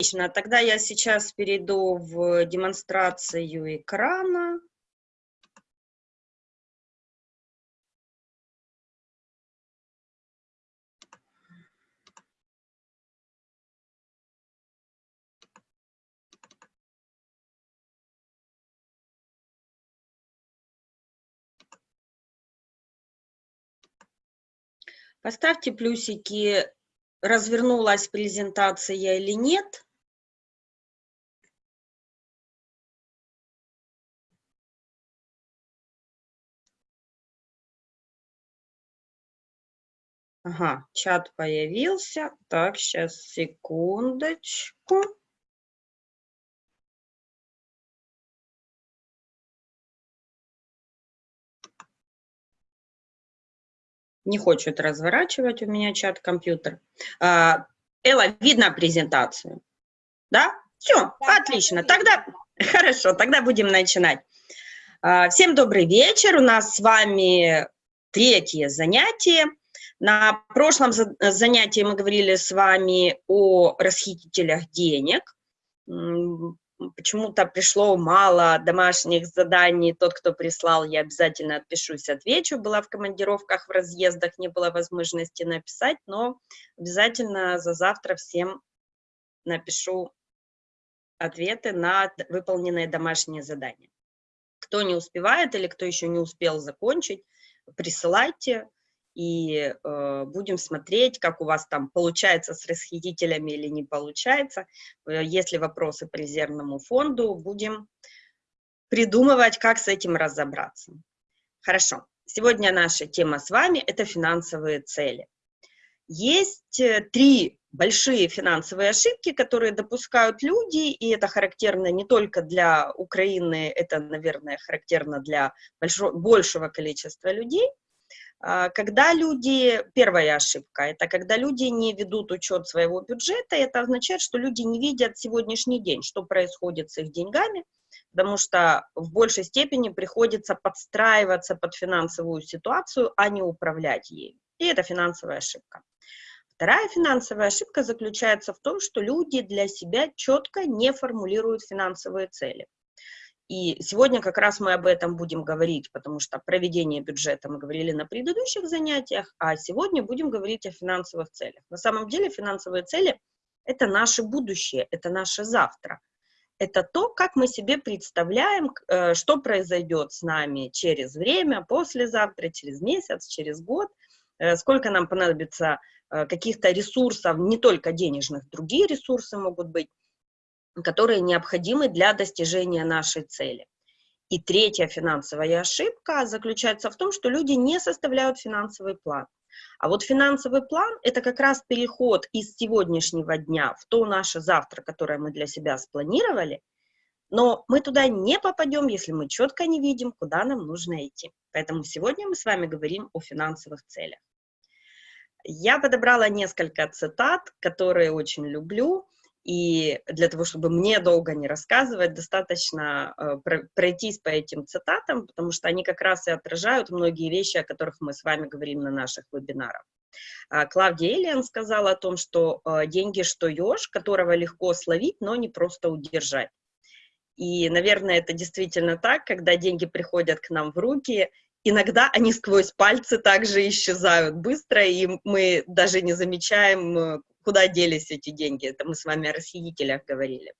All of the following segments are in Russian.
Отлично, тогда я сейчас перейду в демонстрацию экрана. Поставьте плюсики, развернулась презентация или нет. Ага, чат появился. Так, сейчас, секундочку. Не хочет разворачивать у меня чат-компьютер. А, Элла, видно презентацию? Да? Все, отлично. Тогда, хорошо, тогда будем начинать. А, всем добрый вечер. У нас с вами третье занятие. На прошлом занятии мы говорили с вами о расхитителях денег. Почему-то пришло мало домашних заданий. Тот, кто прислал, я обязательно отпишусь, отвечу. Была в командировках, в разъездах, не было возможности написать, но обязательно за завтра всем напишу ответы на выполненные домашние задания. Кто не успевает или кто еще не успел закончить, присылайте и э, будем смотреть, как у вас там получается с расхитителями или не получается. Э, если вопросы по резервному фонду, будем придумывать, как с этим разобраться. Хорошо. Сегодня наша тема с вами – это финансовые цели. Есть э, три большие финансовые ошибки, которые допускают люди, и это характерно не только для Украины, это, наверное, характерно для большого, большего количества людей – когда люди, первая ошибка, это когда люди не ведут учет своего бюджета, это означает, что люди не видят сегодняшний день, что происходит с их деньгами, потому что в большей степени приходится подстраиваться под финансовую ситуацию, а не управлять ею. И это финансовая ошибка. Вторая финансовая ошибка заключается в том, что люди для себя четко не формулируют финансовые цели. И сегодня как раз мы об этом будем говорить, потому что проведение бюджета мы говорили на предыдущих занятиях, а сегодня будем говорить о финансовых целях. На самом деле финансовые цели – это наше будущее, это наше завтра. Это то, как мы себе представляем, э, что произойдет с нами через время, послезавтра, через месяц, через год, э, сколько нам понадобится э, каких-то ресурсов, не только денежных, другие ресурсы могут быть, которые необходимы для достижения нашей цели. И третья финансовая ошибка заключается в том, что люди не составляют финансовый план. А вот финансовый план – это как раз переход из сегодняшнего дня в то наше завтра, которое мы для себя спланировали, но мы туда не попадем, если мы четко не видим, куда нам нужно идти. Поэтому сегодня мы с вами говорим о финансовых целях. Я подобрала несколько цитат, которые очень люблю, и для того, чтобы мне долго не рассказывать, достаточно э, пройтись по этим цитатам, потому что они как раз и отражают многие вещи, о которых мы с вами говорим на наших вебинарах. А, Клавдия Элиан сказала о том, что э, деньги, что еж, которого легко словить, но не просто удержать. И, наверное, это действительно так, когда деньги приходят к нам в руки, иногда они сквозь пальцы также исчезают быстро, и мы даже не замечаем, э, куда делись эти деньги. Это мы с вами о расхитителях говорили.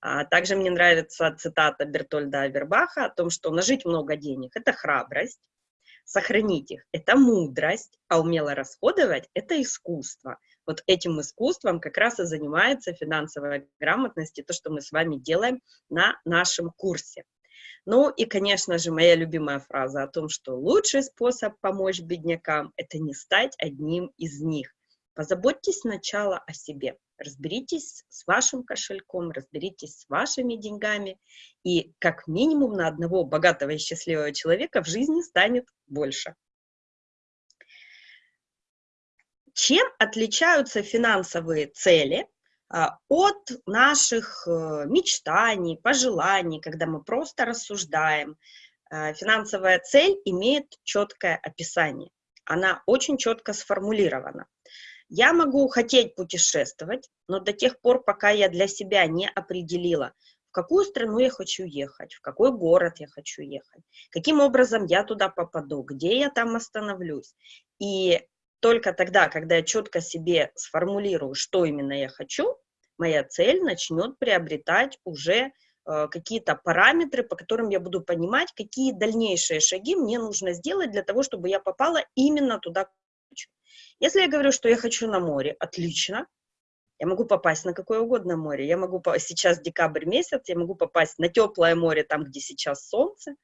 А, также мне нравится цитата Бертольда Авербаха о том, что нажить много денег – это храбрость, сохранить их – это мудрость, а умело расходовать – это искусство. Вот этим искусством как раз и занимается финансовая грамотность, и то, что мы с вами делаем на нашем курсе. Ну и, конечно же, моя любимая фраза о том, что лучший способ помочь беднякам – это не стать одним из них. Позаботьтесь сначала о себе, разберитесь с вашим кошельком, разберитесь с вашими деньгами, и как минимум на одного богатого и счастливого человека в жизни станет больше. Чем отличаются финансовые цели от наших э, мечтаний, пожеланий, когда мы просто рассуждаем? А, финансовая цель имеет четкое описание, она очень четко сформулирована. Я могу хотеть путешествовать, но до тех пор, пока я для себя не определила, в какую страну я хочу ехать, в какой город я хочу ехать, каким образом я туда попаду, где я там остановлюсь. И только тогда, когда я четко себе сформулирую, что именно я хочу, моя цель начнет приобретать уже э, какие-то параметры, по которым я буду понимать, какие дальнейшие шаги мне нужно сделать для того, чтобы я попала именно туда, хочу. Если я говорю, что я хочу на море, отлично, я могу попасть на какое угодно море. Я могу, сейчас декабрь месяц, я могу попасть на теплое море, там, где сейчас солнце,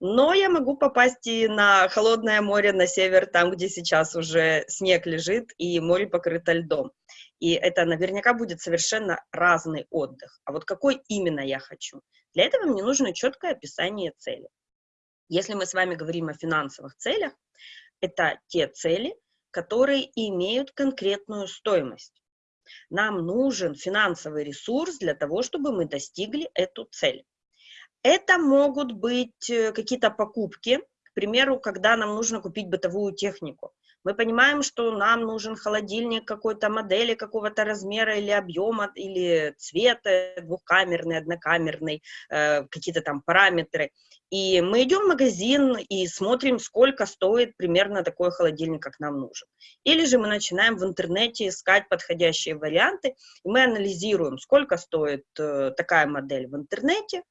но я могу попасть и на холодное море, на север, там, где сейчас уже снег лежит и море покрыто льдом. И это наверняка будет совершенно разный отдых. А вот какой именно я хочу? Для этого мне нужно четкое описание цели. Если мы с вами говорим о финансовых целях, это те цели, которые имеют конкретную стоимость. Нам нужен финансовый ресурс для того, чтобы мы достигли эту цель. Это могут быть э, какие-то покупки, к примеру, когда нам нужно купить бытовую технику. Мы понимаем, что нам нужен холодильник какой-то модели, какого-то размера или объема, или цвета, двухкамерный, однокамерный, э, какие-то там параметры. И мы идем в магазин и смотрим, сколько стоит примерно такой холодильник, как нам нужен. Или же мы начинаем в интернете искать подходящие варианты, и мы анализируем, сколько стоит э, такая модель в интернете,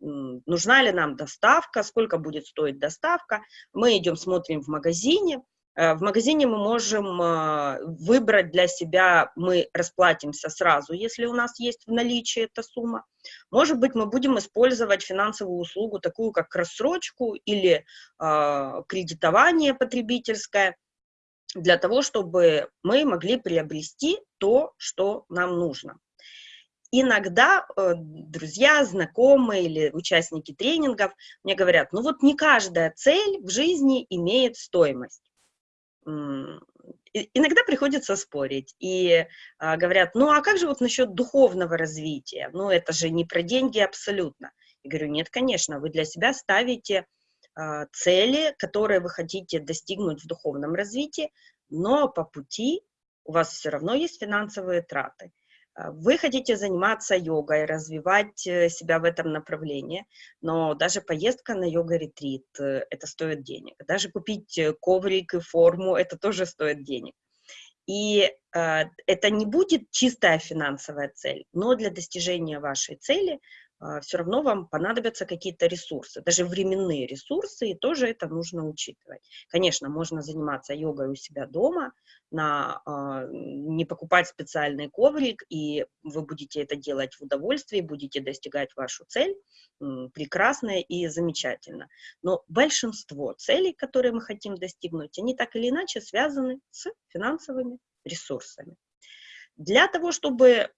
нужна ли нам доставка, сколько будет стоить доставка. Мы идем, смотрим в магазине. Э, в магазине мы можем э, выбрать для себя, мы расплатимся сразу, если у нас есть в наличии эта сумма. Может быть, мы будем использовать финансовую услугу, такую как рассрочку или э, кредитование потребительское, для того, чтобы мы могли приобрести то, что нам нужно. Иногда э, друзья, знакомые или участники тренингов мне говорят, ну вот не каждая цель в жизни имеет стоимость. Иногда приходится спорить и а, говорят, ну а как же вот насчет духовного развития? Ну это же не про деньги абсолютно. Я говорю, нет, конечно, вы для себя ставите а, цели, которые вы хотите достигнуть в духовном развитии, но по пути у вас все равно есть финансовые траты. А, вы хотите заниматься йогой, развивать э, себя в этом направлении, но даже поездка на йога-ретрит, э, это стоит денег. Даже купить э, коврик и форму, это тоже стоит денег. И э, это не будет чистая финансовая цель, но для достижения вашей цели все равно вам понадобятся какие-то ресурсы, даже временные ресурсы, и тоже это нужно учитывать. Конечно, можно заниматься йогой у себя дома, на, а, не покупать специальный коврик, и вы будете это делать в удовольствии, будете достигать вашу цель, прекрасно и замечательно. Но большинство целей, которые мы хотим достигнуть, они так или иначе связаны с финансовыми ресурсами. Для того, чтобы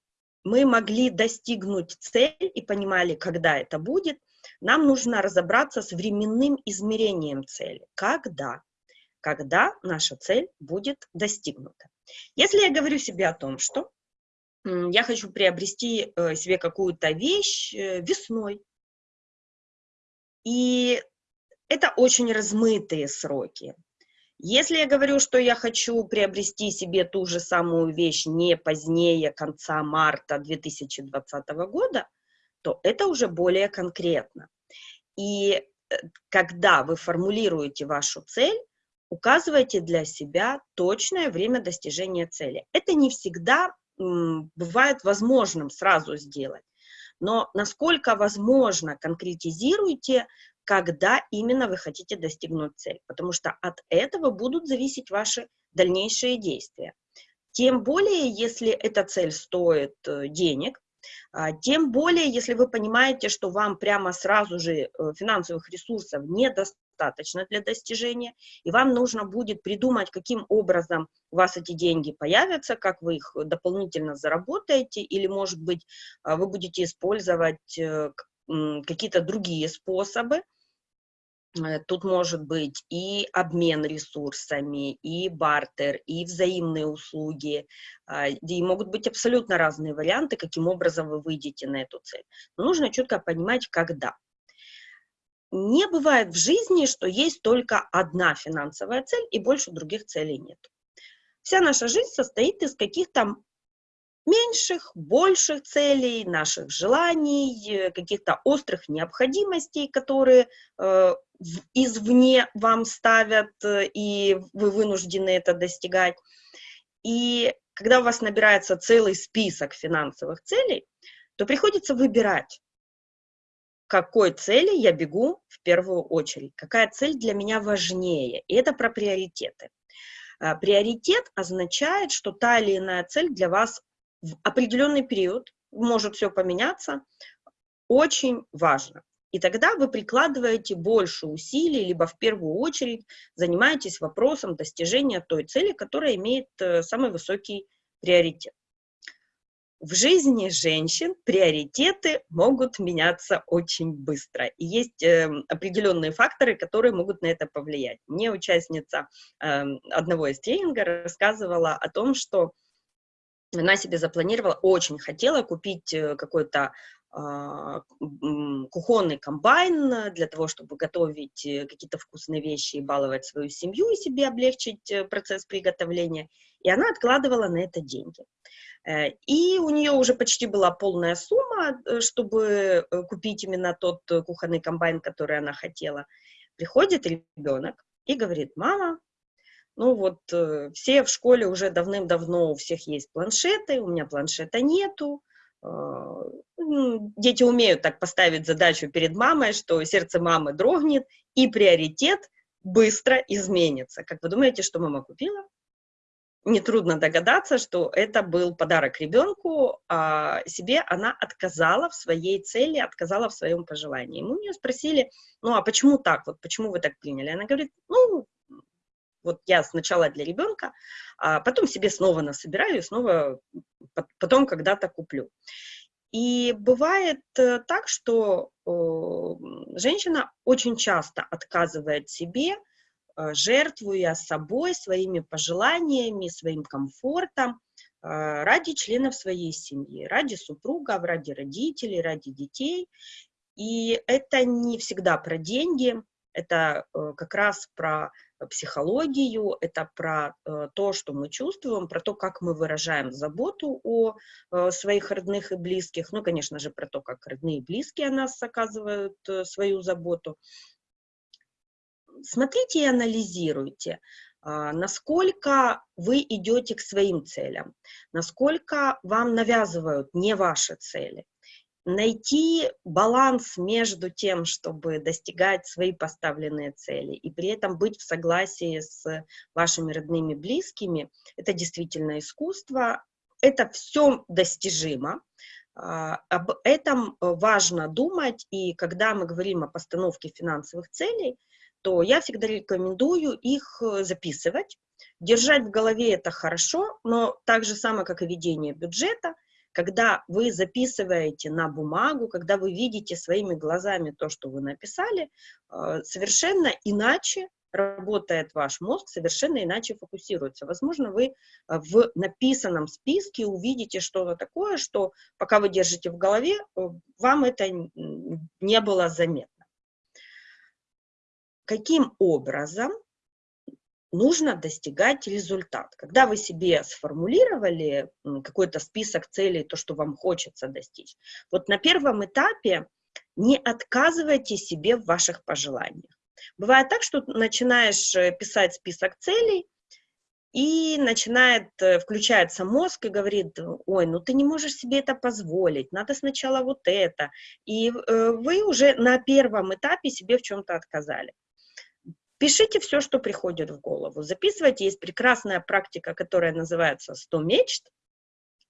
мы могли достигнуть цель и понимали, когда это будет, нам нужно разобраться с временным измерением цели. Когда? Когда наша цель будет достигнута. Если я говорю себе о том, что я хочу приобрести э, себе какую-то вещь э, весной, и это очень размытые сроки. Если я говорю, что я хочу приобрести себе ту же самую вещь не позднее конца марта 2020 года, то это уже более конкретно. И э, когда вы формулируете вашу цель, указывайте для себя точное время достижения цели. Это не всегда бывает возможным сразу сделать, но насколько возможно, конкретизируйте когда именно вы хотите достигнуть цель, потому что от этого будут зависеть ваши дальнейшие действия. Тем более, если эта цель стоит э, денег, а, тем более, если вы понимаете, что вам прямо сразу же э, финансовых ресурсов недостаточно для достижения, и вам нужно будет придумать, каким образом у вас эти деньги появятся, как вы их дополнительно заработаете, или, может быть, а, вы будете использовать э, какие-то другие способы. Э, тут может быть и обмен ресурсами, и бартер, и взаимные услуги. А, и могут быть абсолютно разные варианты, каким образом вы выйдете на эту цель. Но нужно четко понимать, когда. Не бывает в жизни, что есть только одна финансовая цель, и больше других целей нет. Вся наша жизнь состоит из каких-то меньших, больших целей, наших желаний, каких-то острых необходимостей, которые э, извне вам ставят, э, и вы вынуждены это достигать. И когда у вас набирается целый список финансовых целей, то приходится выбирать, какой цели я бегу в первую очередь, какая цель для меня важнее. И это про приоритеты. Приоритет означает, что та или иная цель для вас в определенный период, может все поменяться, очень важно. И тогда вы прикладываете больше усилий, либо в первую очередь занимаетесь вопросом достижения той цели, которая имеет э, самый высокий приоритет. В жизни женщин приоритеты могут меняться очень быстро. И есть э, определенные факторы, которые могут на это повлиять. Мне участница э, одного из тренингов рассказывала о том, что она себе запланировала, очень хотела купить э, какой-то а, кухонный комбайн для того, чтобы готовить э, какие-то вкусные вещи и баловать свою семью и себе облегчить э, процесс приготовления. И она откладывала на это деньги. И у нее уже почти была полная сумма, чтобы купить именно тот кухонный комбайн, который она хотела. Приходит ребенок и говорит, мама, ну вот э, все в школе уже давным-давно, у всех есть планшеты, у меня планшета нету. Э, дети умеют так поставить задачу перед мамой, что сердце мамы дрогнет, и приоритет быстро изменится. Как вы думаете, что мама купила? Нетрудно догадаться, что это был подарок ребенку, а себе она отказала в своей цели, отказала в своем пожелании. Мы у нее спросили, ну а почему так, вот почему вы так приняли? Она говорит, ну, вот я сначала для ребенка, а потом себе снова насобираю снова потом когда-то куплю. И бывает э, так, что женщина очень часто отказывает себе, э, жертвуя собой, своими пожеланиями, своим комфортом э, ради членов своей семьи, ради супруга, ради родителей, ради детей. И это не всегда про деньги, это как раз про психологию, это про э, то, что мы чувствуем, про то, как мы выражаем заботу о э, своих родных и близких, ну, конечно же, про то, как родные и близкие о нас оказывают э, свою заботу. Смотрите и анализируйте, а, насколько вы идете к своим целям, насколько вам навязывают не ваши цели, найти баланс между тем, чтобы достигать свои поставленные цели и при этом быть в согласии с вашими родными близкими, это действительно искусство, это все достижимо, а, об этом важно думать, и когда мы говорим о постановке финансовых целей, то я всегда рекомендую их записывать. Держать в голове это хорошо, но так же самое, как и ведение бюджета – когда вы записываете на бумагу, когда вы видите своими глазами то, что вы написали, э, совершенно иначе работает ваш мозг, совершенно иначе фокусируется. Возможно, вы э, в написанном списке увидите что-то такое, что пока вы держите в голове, э, вам это не было заметно. Каким образом нужно достигать результат. Когда вы себе сформулировали какой-то список целей, то, что вам хочется достичь, вот на первом этапе не отказывайте себе в ваших пожеланиях. Бывает так, что начинаешь э, писать список целей, и начинает, э, включается мозг и говорит, ой, ну ты не можешь себе это позволить, надо сначала вот это. И э, вы уже на первом этапе себе в чем-то отказали. Пишите все, что приходит в голову. Записывайте. Есть прекрасная практика, которая называется «100 мечт».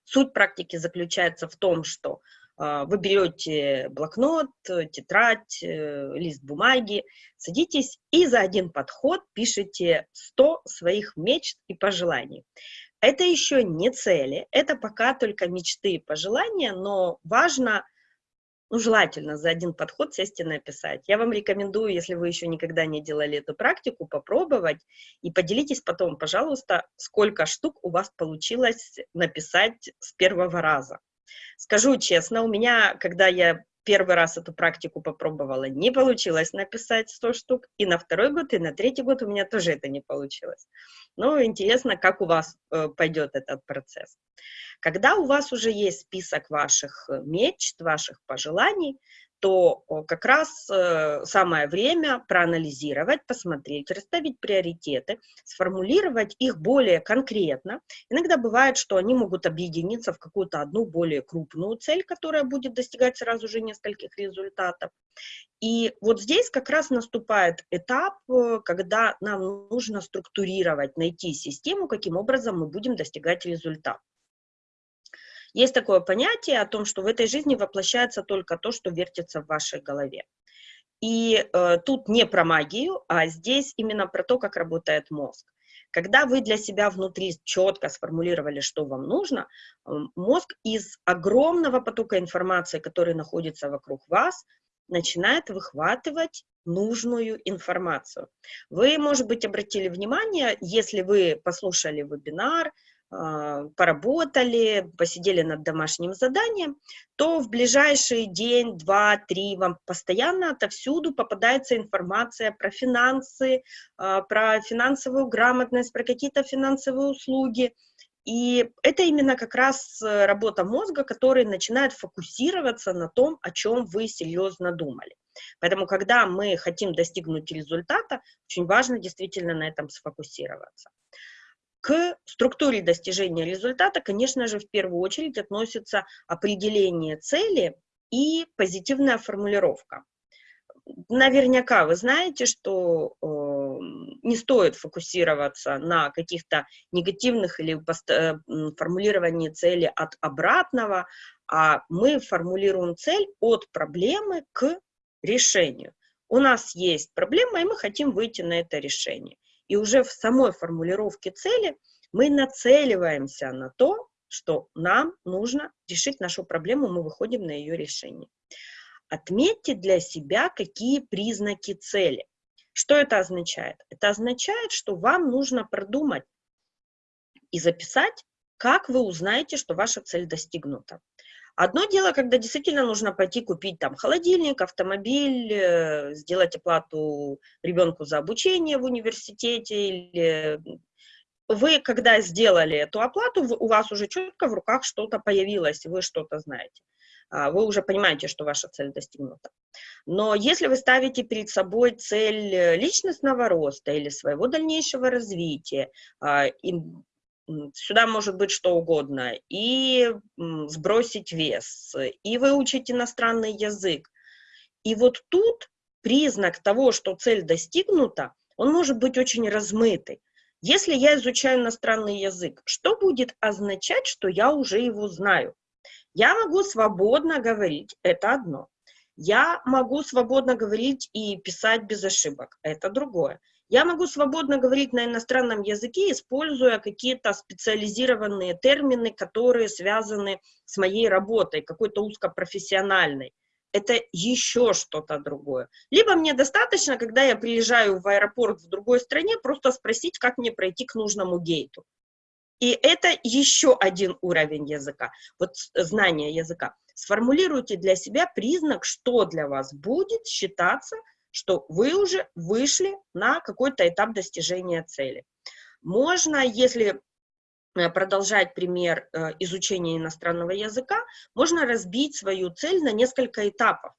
Суть практики заключается в том, что э, вы берете блокнот, тетрадь, э, лист бумаги, садитесь и за один подход пишите 100 своих мечт и пожеланий. Это еще не цели, это пока только мечты и пожелания, но важно ну, желательно за один подход сесть и написать. Я вам рекомендую, если вы еще никогда не делали эту практику, попробовать и поделитесь потом, пожалуйста, сколько штук у вас получилось написать с первого раза. Скажу честно, у меня, когда я первый раз эту практику попробовала, не получилось написать 100 штук, и на второй год, и на третий год у меня тоже это не получилось. Но интересно, как у вас э, пойдет этот процесс. Когда у вас уже есть список ваших мечт, ваших пожеланий, то как раз э, самое время проанализировать, посмотреть, расставить приоритеты, сформулировать их более конкретно. Иногда бывает, что они могут объединиться в какую-то одну более крупную цель, которая будет достигать сразу же нескольких результатов. И вот здесь как раз наступает этап, э, когда нам нужно структурировать, найти систему, каким образом мы будем достигать результата. Есть такое понятие о том, что в этой жизни воплощается только то, что вертится в вашей голове. И э, тут не про магию, а здесь именно про то, как работает мозг. Когда вы для себя внутри четко сформулировали, что вам нужно, мозг из огромного потока информации, который находится вокруг вас, начинает выхватывать нужную информацию. Вы, может быть, обратили внимание, если вы послушали вебинар, поработали, посидели над домашним заданием, то в ближайший день, два, три вам постоянно отовсюду попадается информация про финансы, а, про финансовую грамотность, про какие-то финансовые услуги. И это именно как раз э, работа мозга, который начинает фокусироваться на том, о чем вы серьезно думали. Поэтому, когда мы хотим достигнуть результата, очень важно действительно на этом сфокусироваться. К структуре достижения результата, конечно же, в первую очередь относится определение цели и позитивная формулировка. Наверняка вы знаете, что э, не стоит фокусироваться на каких-то негативных или э, формулировании цели от обратного, а мы формулируем цель от проблемы к решению. У нас есть проблема, и мы хотим выйти на это решение. И уже в самой формулировке цели мы нацеливаемся на то, что нам нужно решить нашу проблему, мы выходим на ее решение. Отметьте для себя, какие признаки цели. Что это означает? Это означает, что вам нужно продумать и записать, как вы узнаете, что ваша цель достигнута. Одно дело, когда действительно нужно пойти купить там холодильник, автомобиль, э, сделать оплату ребенку за обучение в университете. Или... Вы, когда сделали эту оплату, у вас уже четко в руках что-то появилось, вы что-то знаете. А, вы уже понимаете, что ваша цель достигнута. Но если вы ставите перед собой цель э, личностного роста или своего дальнейшего развития, а, сюда может быть что угодно, и сбросить вес, и выучить иностранный язык. И вот тут признак того, что цель достигнута, он может быть очень размытый. Если я изучаю иностранный язык, что будет означать, что я уже его знаю? Я могу свободно говорить, это одно. Я могу свободно говорить и писать без ошибок, это другое. Я могу свободно говорить на иностранном языке, используя какие-то специализированные термины, которые связаны с моей работой, какой-то узкопрофессиональной. Это еще что-то другое. Либо мне достаточно, когда я приезжаю в аэропорт в другой стране, просто спросить, как мне пройти к нужному гейту. И это еще один уровень языка, вот знание языка. Сформулируйте для себя признак, что для вас будет считаться что вы уже вышли на какой-то этап достижения цели. Можно, если э, продолжать пример э, изучения иностранного языка, можно разбить свою цель на несколько этапов.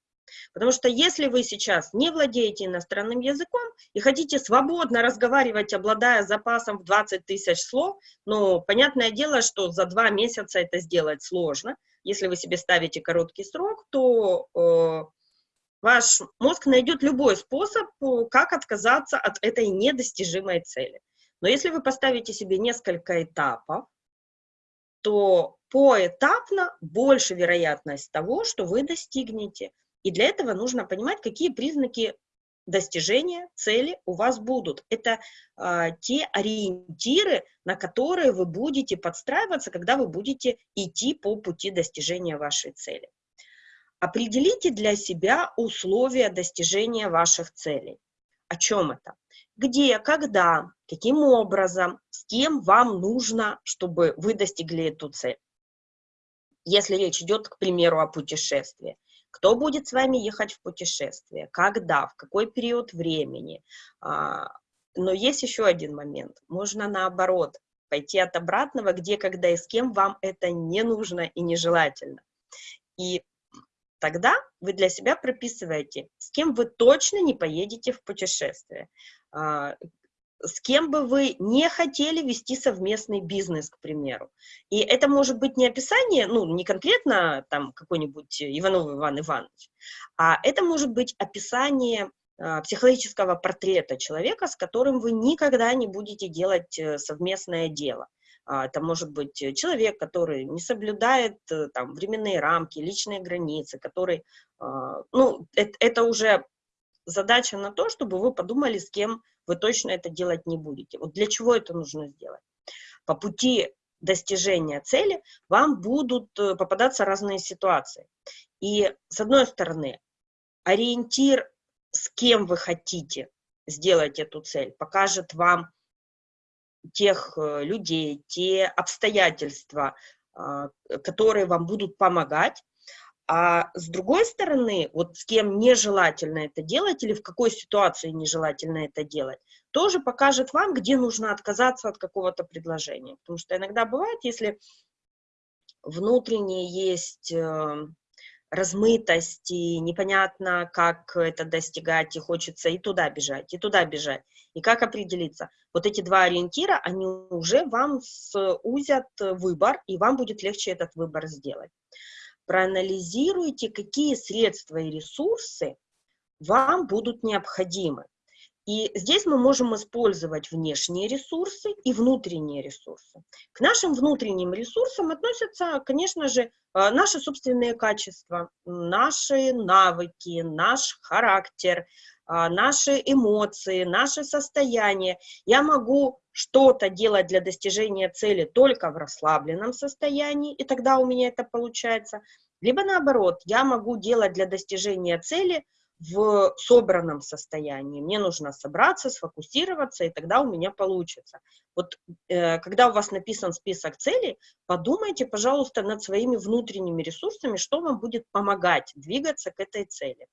Потому что если вы сейчас не владеете иностранным языком и хотите свободно разговаривать, обладая запасом в 20 тысяч слов, ну, понятное дело, что за два месяца это сделать сложно. Если вы себе ставите короткий срок, то э, Ваш мозг найдет любой способ, э, как отказаться от этой недостижимой цели. Но если вы поставите себе несколько этапов, то поэтапно больше вероятность того, что вы достигнете. И для этого нужно понимать, какие признаки достижения цели у вас будут. Это э, те ориентиры, на которые вы будете подстраиваться, когда вы будете идти по пути достижения вашей цели. Определите для себя условия достижения ваших целей. О чем это? Где, когда, каким образом, с кем вам нужно, чтобы вы достигли эту цель. Если речь идет, к примеру, о путешествии. кто будет с вами ехать в путешествие, когда, в какой период времени. А, но есть еще один момент. Можно наоборот пойти от обратного, где, когда и с кем вам это не нужно и нежелательно. И тогда вы для себя прописываете, с кем вы точно не поедете в путешествие, а, с кем бы вы не хотели вести совместный бизнес, к примеру. И это может быть не описание, ну, не конкретно там какой-нибудь Иванов Иван Иванович, а это может быть описание а, психологического портрета человека, с которым вы никогда не будете делать э, совместное дело. А, это может быть человек, который не соблюдает э, там, временные рамки, личные границы, который, а, ну, это, это уже задача на то, чтобы вы подумали, с кем вы точно это делать не будете. Вот для чего это нужно сделать? По пути достижения цели вам будут э, попадаться разные ситуации. И, с одной стороны, ориентир, с кем вы хотите сделать эту цель, покажет вам тех э, людей, те обстоятельства, а, которые вам будут помогать, а с другой стороны, вот с кем нежелательно это делать или в какой ситуации нежелательно это делать, тоже покажет вам, где нужно отказаться от какого-то предложения. Потому что иногда бывает, если внутренне есть э, размытость, и непонятно, как это достигать, и хочется и туда бежать, и туда бежать. И как определиться? Вот эти два ориентира, они уже вам сузят выбор, и вам будет легче этот выбор сделать проанализируйте, какие средства и ресурсы вам будут необходимы. И здесь мы можем использовать внешние ресурсы и внутренние ресурсы. К нашим внутренним ресурсам относятся, конечно же, э, наши собственные качества, наши навыки, наш характер, э, наши эмоции, наше состояние. Я могу что-то делать для достижения цели только в расслабленном состоянии, и тогда у меня это получается. Либо наоборот, я могу делать для достижения цели в собранном состоянии. Мне нужно собраться, сфокусироваться, и тогда у меня получится. Вот э, когда у вас написан список целей, подумайте, пожалуйста, над своими внутренними ресурсами, что вам будет помогать двигаться к этой цели.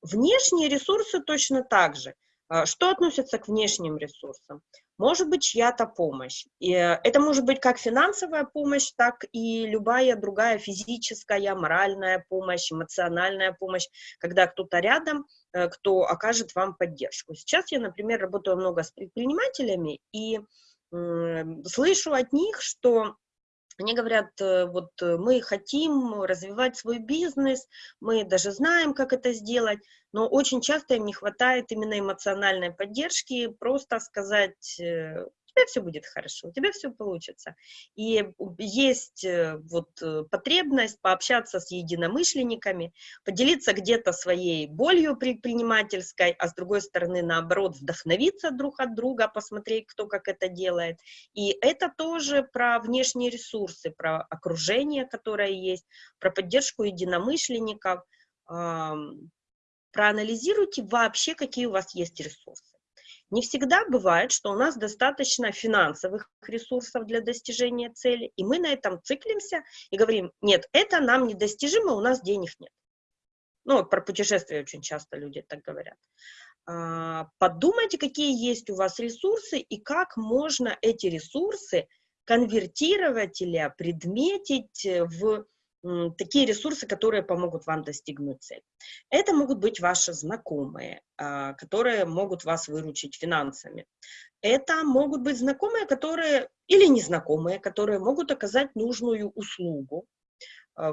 Внешние ресурсы точно так же. А, что относится к внешним ресурсам? Может быть чья-то помощь. И э, это может быть как финансовая помощь, так и любая другая физическая, моральная помощь, эмоциональная помощь, когда кто-то рядом, э, кто окажет вам поддержку. Сейчас я, например, работаю много с предпринимателями и слышу от них, что они говорят, э, вот э, мы хотим развивать свой бизнес, мы даже знаем, как это сделать, но очень часто им не хватает именно эмоциональной поддержки, просто сказать, э, тебя все будет хорошо, у тебя все получится. И есть э, вот э, потребность пообщаться с единомышленниками, поделиться где-то своей болью предпринимательской, а с другой стороны, наоборот, вдохновиться друг от друга, посмотреть, кто как это делает. И это тоже про внешние ресурсы, про окружение, которое есть, про поддержку единомышленников. Проанализируйте вообще, какие у вас есть ресурсы. Не всегда бывает, что у нас достаточно финансовых ресурсов для достижения цели, и мы на этом циклимся и говорим, нет, это нам недостижимо, у нас денег нет. Ну, про путешествия очень часто люди так говорят. А, подумайте, какие есть у вас ресурсы и как можно эти ресурсы конвертировать или предметить в такие ресурсы, которые помогут вам достигнуть цели. Это могут быть ваши знакомые, а, которые могут вас выручить финансами. Это могут быть знакомые, которые, или незнакомые, которые могут оказать нужную услугу,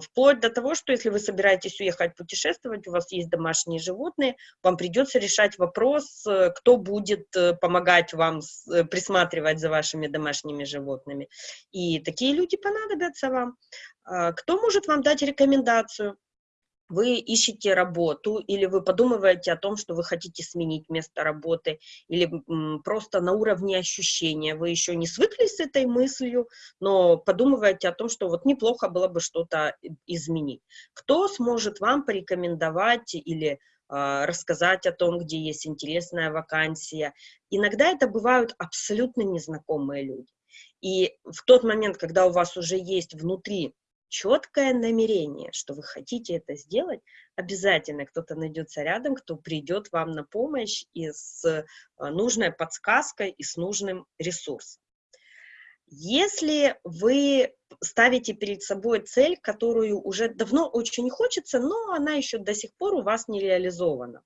вплоть до того, что если вы собираетесь уехать путешествовать, у вас есть домашние животные, вам придется решать вопрос, э, кто будет э, помогать вам э, присматривать за вашими домашними животными. И такие люди понадобятся вам. А, кто может вам дать рекомендацию? Вы ищете работу, или вы подумываете о том, что вы хотите сменить место работы, или просто на уровне ощущения, вы еще не свыклись с этой мыслью, но подумываете о том, что вот неплохо было бы что-то изменить. Кто сможет вам порекомендовать или э, рассказать о том, где есть интересная вакансия? Иногда это бывают абсолютно незнакомые люди. И в тот момент, когда у вас уже есть внутри четкое намерение, что вы хотите это сделать, обязательно кто-то найдется рядом, кто придет вам на помощь и с э, нужной подсказкой, и с нужным ресурсом. Если вы ставите перед собой цель, которую уже давно очень хочется, но она еще до сих пор у вас не реализована,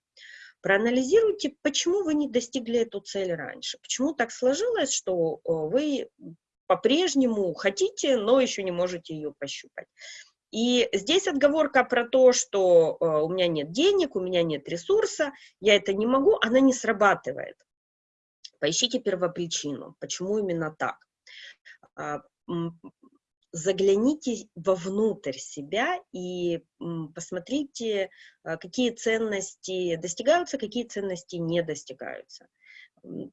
проанализируйте, почему вы не достигли эту цель раньше, почему так сложилось, что вы по-прежнему хотите, но еще не можете ее пощупать. И здесь отговорка про то, что у меня нет денег, у меня нет ресурса, я это не могу, она не срабатывает. Поищите первопричину, почему именно так. А, загляните вовнутрь себя и посмотрите, а, какие ценности достигаются, какие ценности не достигаются.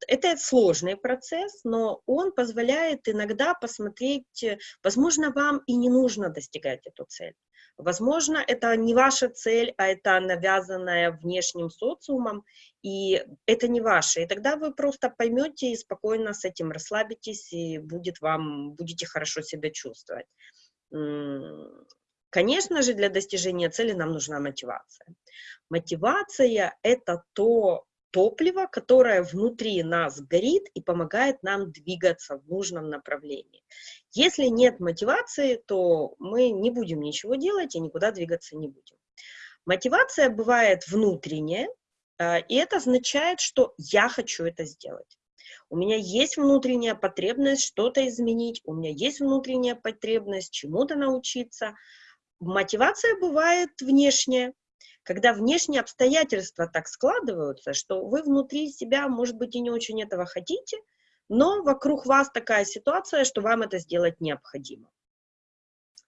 Это сложный процесс, но он позволяет иногда посмотреть, возможно, вам и не нужно достигать эту цель. Возможно, это не ваша цель, а это навязанная внешним социумом, и это не ваше. И тогда вы просто поймете и спокойно с этим расслабитесь, и будет вам, будете хорошо себя чувствовать. Конечно же, для достижения цели нам нужна мотивация. Мотивация – это то, топливо, которое внутри нас горит и помогает нам двигаться в нужном направлении. Если нет мотивации, то мы не будем ничего делать и никуда двигаться не будем. Мотивация бывает внутренняя, а, и это означает, что я хочу это сделать. У меня есть внутренняя потребность что-то изменить, у меня есть внутренняя потребность чему-то научиться. Мотивация бывает внешняя, когда внешние обстоятельства так складываются, что вы внутри себя, может быть, и не очень этого хотите, но вокруг вас такая ситуация, что вам это сделать необходимо.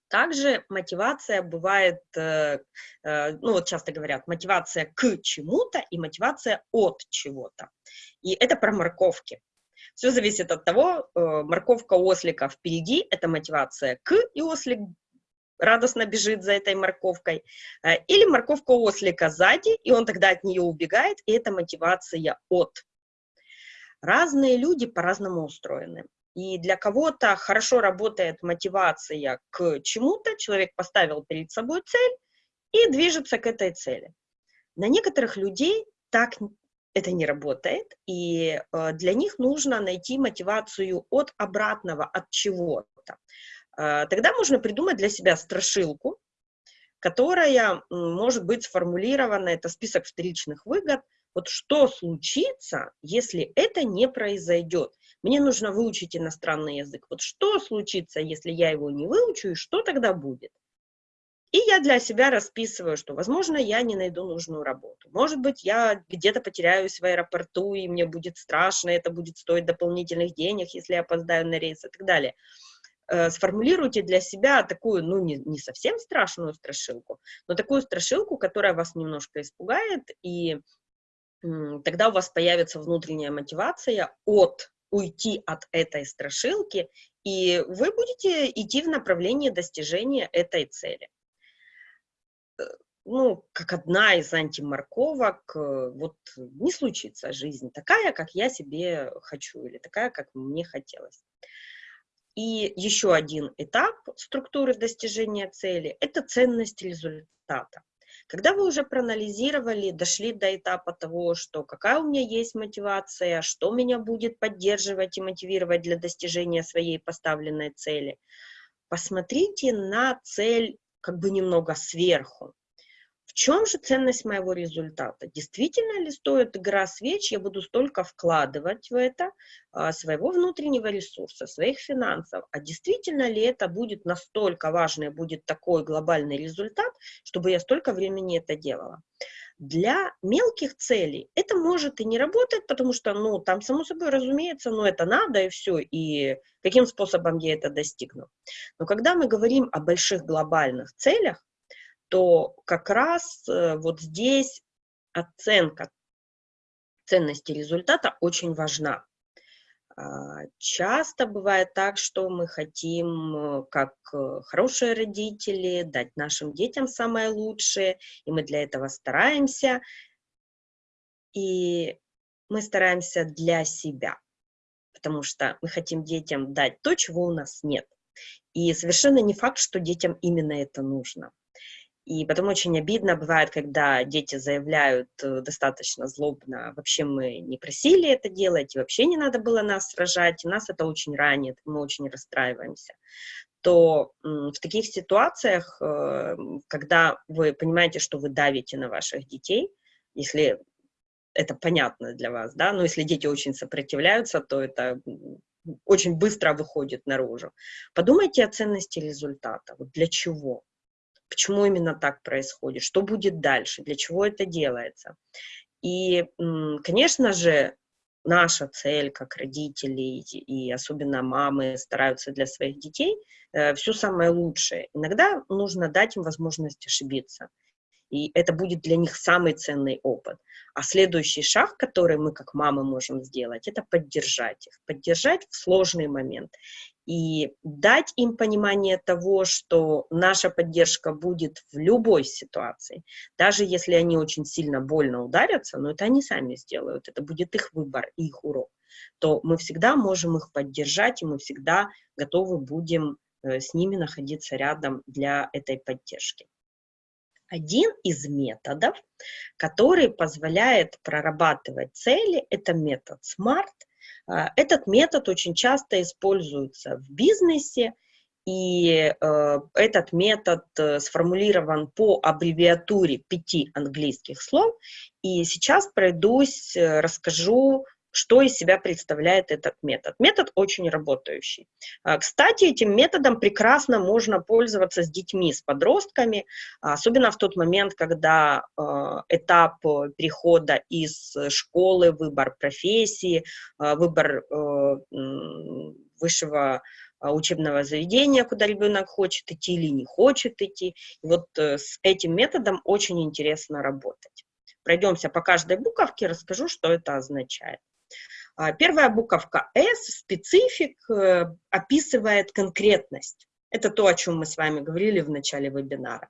Также мотивация бывает, э, э, ну вот часто говорят, мотивация к чему-то и мотивация от чего-то. И это про морковки. Все зависит от того, э, морковка ослика впереди, это мотивация к, и ослик радостно бежит за этой морковкой, э, или морковка ослика сзади, и он тогда от нее убегает, и это мотивация от. Разные люди по-разному устроены. И для кого-то хорошо работает мотивация к чему-то, человек поставил перед собой цель и движется к этой цели. На некоторых людей так это не работает, и э, для них нужно найти мотивацию от обратного, от чего-то. А, тогда можно придумать для себя страшилку, которая может быть сформулирована, это список вторичных выгод, вот что случится, если это не произойдет? Мне нужно выучить иностранный язык. Вот что случится, если я его не выучу, и что тогда будет? И я для себя расписываю, что, возможно, я не найду нужную работу. Может быть, я где-то потеряюсь в аэропорту, и мне будет страшно, это будет стоить дополнительных денег, если я опоздаю на рейс и так далее. Э, сформулируйте для себя такую, ну, не, не совсем страшную страшилку, но такую страшилку, которая вас немножко испугает, и тогда у вас появится внутренняя мотивация от уйти от этой страшилки, и вы будете идти в направлении достижения этой цели. Э, ну, как одна из антиморковок, э, вот не случится жизнь такая, как я себе хочу, или такая, как мне хотелось. И еще один этап структуры достижения цели – это ценность результата. Когда вы уже проанализировали, дошли до этапа того, что какая у меня есть мотивация, что меня будет поддерживать и мотивировать для достижения своей поставленной цели, посмотрите на цель как бы немного сверху. В чем же ценность моего результата? Действительно ли стоит игра свеч, я буду столько вкладывать в это а, своего внутреннего ресурса, своих финансов, а действительно ли это будет настолько важный, будет такой глобальный результат, чтобы я столько времени это делала? Для мелких целей это может и не работать, потому что, ну, там, само собой, разумеется, ну, это надо и все, и каким способом я это достигну. Но когда мы говорим о больших глобальных целях, то как раз э, вот здесь оценка ценности результата очень важна. А, часто бывает так, что мы хотим, э, как э, хорошие родители, дать нашим детям самое лучшее, и мы для этого стараемся. И мы стараемся для себя, потому что мы хотим детям дать то, чего у нас нет. И совершенно не факт, что детям именно это нужно. И потом очень обидно бывает, когда дети заявляют э, достаточно злобно, вообще мы не просили это делать, и вообще не надо было нас сражать, и нас это очень ранит, мы очень расстраиваемся то в таких ситуациях, э, когда вы понимаете, что вы давите на ваших детей, если это понятно для вас, да, но если дети очень сопротивляются, то это очень быстро выходит наружу. Подумайте о ценности результата. Вот для чего? Почему именно так происходит? Что будет дальше? Для чего это делается? И, конечно же, наша цель как родителей и особенно мамы стараются для своих детей э, все самое лучшее. Иногда нужно дать им возможность ошибиться и это будет для них самый ценный опыт. А следующий шаг, который мы как мамы можем сделать, это поддержать их, поддержать в сложный момент и дать им понимание того, что наша поддержка будет в любой ситуации, даже если они очень сильно больно ударятся, но это они сами сделают, это будет их выбор и их урок, то мы всегда можем их поддержать, и мы всегда готовы будем э, с ними находиться рядом для этой поддержки один из методов, который позволяет прорабатывать цели, это метод SMART. А, этот метод очень часто используется в бизнесе, и э, этот метод э, сформулирован по аббревиатуре пяти английских слов. И сейчас пройдусь, э, расскажу что из себя представляет этот метод. Метод очень работающий. А, кстати, этим методом прекрасно можно пользоваться с детьми, с подростками, особенно в тот момент, когда а, этап перехода из школы, выбор профессии, а, выбор высшего учебного заведения, куда ребенок хочет идти или не хочет идти. И вот э, с этим методом очень интересно работать. Пройдемся по каждой буковке, расскажу, что это означает. А, первая буковка S, специфик, э, описывает конкретность. Это то, о чем мы с вами говорили в начале вебинара.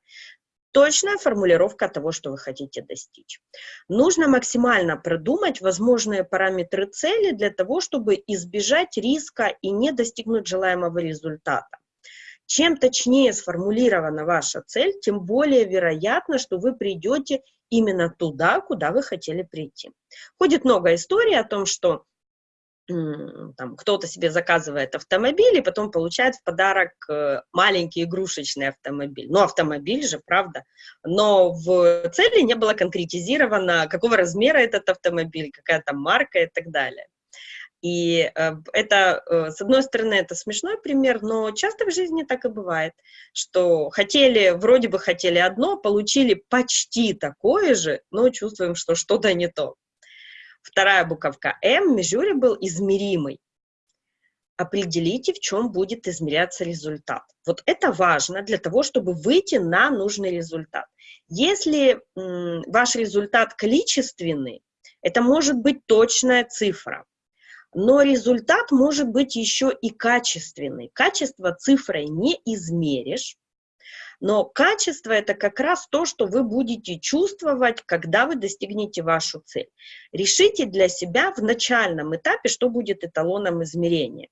Точная формулировка того, что вы хотите достичь. Нужно максимально продумать возможные параметры цели для того, чтобы избежать риска и не достигнуть желаемого результата. Чем точнее сформулирована ваша цель, тем более вероятно, что вы придете именно туда, куда вы хотели прийти. Ходит много историй о том, что там кто-то себе заказывает автомобиль и потом получает в подарок э, маленький игрушечный автомобиль. Ну, автомобиль же, правда. Но в цели не было конкретизировано, какого размера этот автомобиль, какая там марка и так далее. И э, это, э, с одной стороны, это смешной пример, но часто в жизни так и бывает, что хотели, вроде бы хотели одно, получили почти такое же, но чувствуем, что что-то не то. Вторая буковка М, measurable, измеримый. Определите, в чем будет измеряться результат. Вот это важно для того, чтобы выйти на нужный результат. Если ваш результат количественный, это может быть точная цифра, но результат может быть еще и качественный. Качество цифрой не измеришь, но качество – это как раз то, что вы будете чувствовать, когда вы достигнете вашу цель. Решите для себя в начальном этапе, что будет эталоном измерения.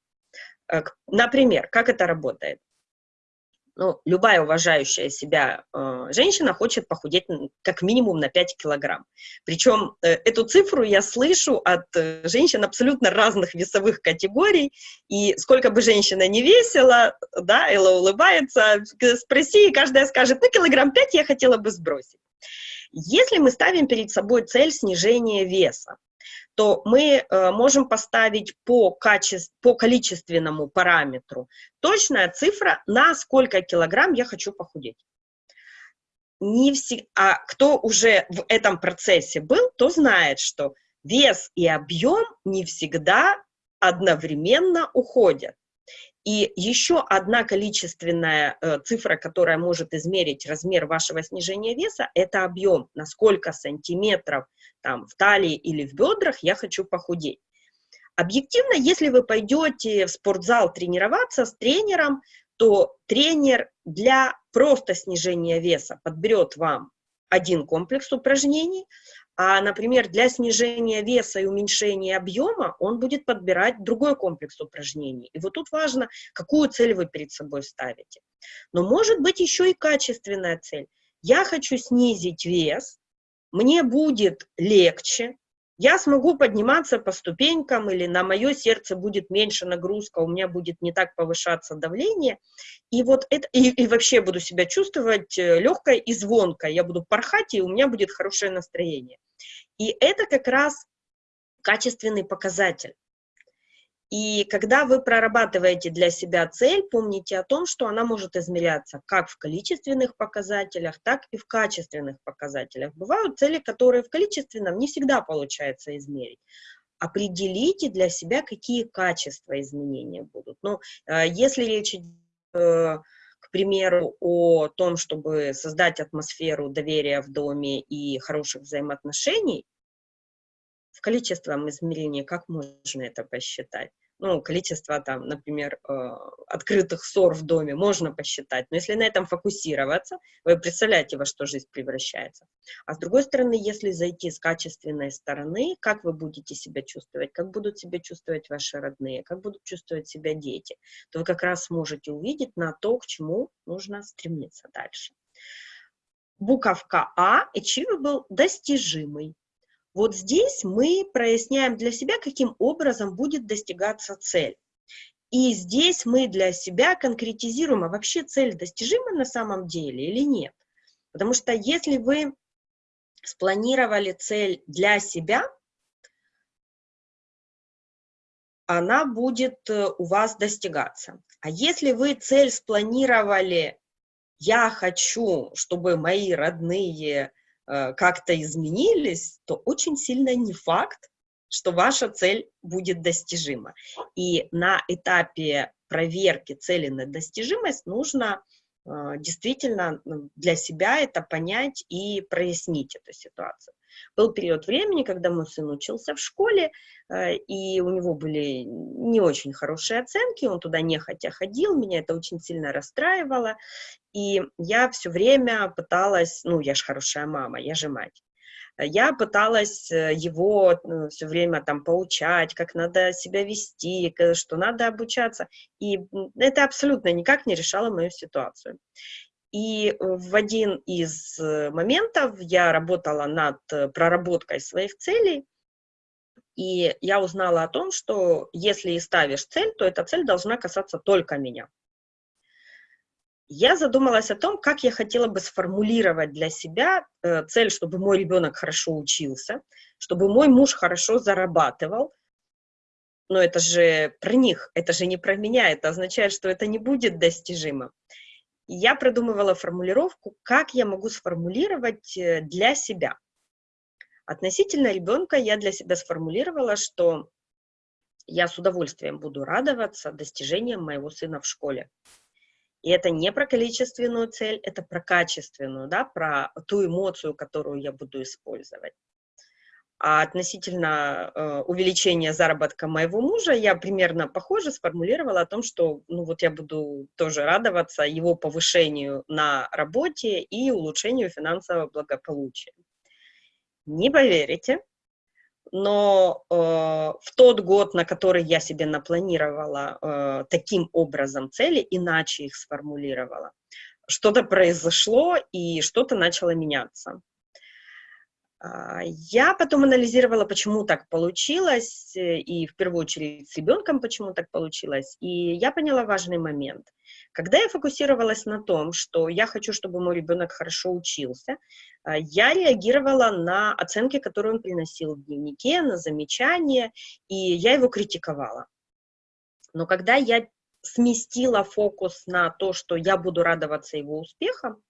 Э, например, как это работает? Ну, любая уважающая себя э, женщина хочет похудеть как минимум на 5 килограмм. Причем э, эту цифру я слышу от э, женщин абсолютно разных весовых категорий, и сколько бы женщина не весила, да, Элла улыбается, спроси, и каждая скажет, ну, килограмм 5 я хотела бы сбросить. Если мы ставим перед собой цель снижения веса, то мы э, можем поставить по, качеств, по количественному параметру точная цифра, на сколько килограмм я хочу похудеть. Не все, а кто уже в этом процессе был, то знает, что вес и объем не всегда одновременно уходят. И еще одна количественная э, цифра, которая может измерить размер вашего снижения веса, это объем, на сколько сантиметров там, в талии или в бедрах я хочу похудеть. Объективно, если вы пойдете в спортзал тренироваться с тренером, то тренер для просто снижения веса подберет вам один комплекс упражнений, А, например, для снижения веса и уменьшения объема он будет подбирать другой комплекс упражнений. И вот тут важно, какую цель вы перед собой ставите. Но может быть еще и качественная цель. Я хочу снизить вес, мне будет легче, я смогу подниматься по ступенькам, или на мое сердце будет меньше нагрузка, у меня будет не так повышаться давление, и вот это, и, и вообще буду себя чувствовать э, легкой и звонкой, я буду порхать, и у меня будет хорошее настроение. И это как раз качественный показатель. И когда вы прорабатываете для себя цель, помните о том, что она может измеряться как в количественных показателях, так и в качественных показателях. Бывают цели, которые в количественном не всегда получается измерить. Определите для себя, какие качества изменения будут. Но ну, э, если речь идет, э, к примеру, о том, чтобы создать атмосферу доверия в доме и хороших взаимоотношений, в количественном измерении как можно это посчитать? Ну, количество там, например, э, открытых ссор в доме можно посчитать, но если на этом фокусироваться, вы представляете, во что жизнь превращается. А с другой стороны, если зайти с качественной стороны, как вы будете себя чувствовать, как будут себя чувствовать ваши родные, как будут чувствовать себя дети, то вы как раз сможете увидеть на то, к чему нужно стремиться дальше. Буковка А, achievable, достижимый. Вот здесь мы проясняем для себя, каким образом будет достигаться цель. И здесь мы для себя конкретизируем, а вообще цель достижима на самом деле или нет. Потому что если вы спланировали цель для себя, она будет э, у вас достигаться. А если вы цель спланировали, я хочу, чтобы мои родные как-то изменились, то очень сильно не факт, что ваша цель будет достижима. И на этапе проверки цели на достижимость нужно э, действительно для себя это понять и прояснить эту ситуацию. Был период времени, когда мой сын учился в школе, э, и у него были не очень хорошие оценки, он туда нехотя ходил, меня это очень сильно расстраивало, и я все время пыталась, ну, я же хорошая мама, я же мать, я пыталась э, его э, все время там поучать, как надо себя вести, что надо обучаться, и это абсолютно никак не решало мою ситуацию. И в один из э, моментов я работала над проработкой своих целей, и я узнала о том, что если и ставишь цель, то эта цель должна касаться только меня. Я задумалась о том, как я хотела бы сформулировать для себя э, цель, чтобы мой ребенок хорошо учился, чтобы мой муж хорошо зарабатывал. Но это же про них, это же не про меня, это означает, что это не будет достижимо я продумывала формулировку, как я могу сформулировать э, для себя. Относительно ребенка я для себя сформулировала, что я с удовольствием буду радоваться достижениям моего сына в школе. И это не про количественную цель, это про качественную, да, про ту эмоцию, которую я буду использовать. А относительно э, увеличения заработка моего мужа, я примерно похоже сформулировала о том, что ну вот я буду тоже радоваться его повышению на работе и улучшению финансового благополучия. Не поверите, но э, в тот год, на который я себе напланировала э, таким образом цели, иначе их сформулировала, что-то произошло и что-то начало меняться. А, я потом анализировала, почему так получилось, э, и в первую очередь с ребенком, почему так получилось, и я поняла важный момент. Когда я фокусировалась на том, что я хочу, чтобы мой ребенок хорошо учился, а, я реагировала на оценки, которые он приносил в дневнике, на замечания, и я его критиковала. Но когда я сместила фокус на то, что я буду радоваться его успехам,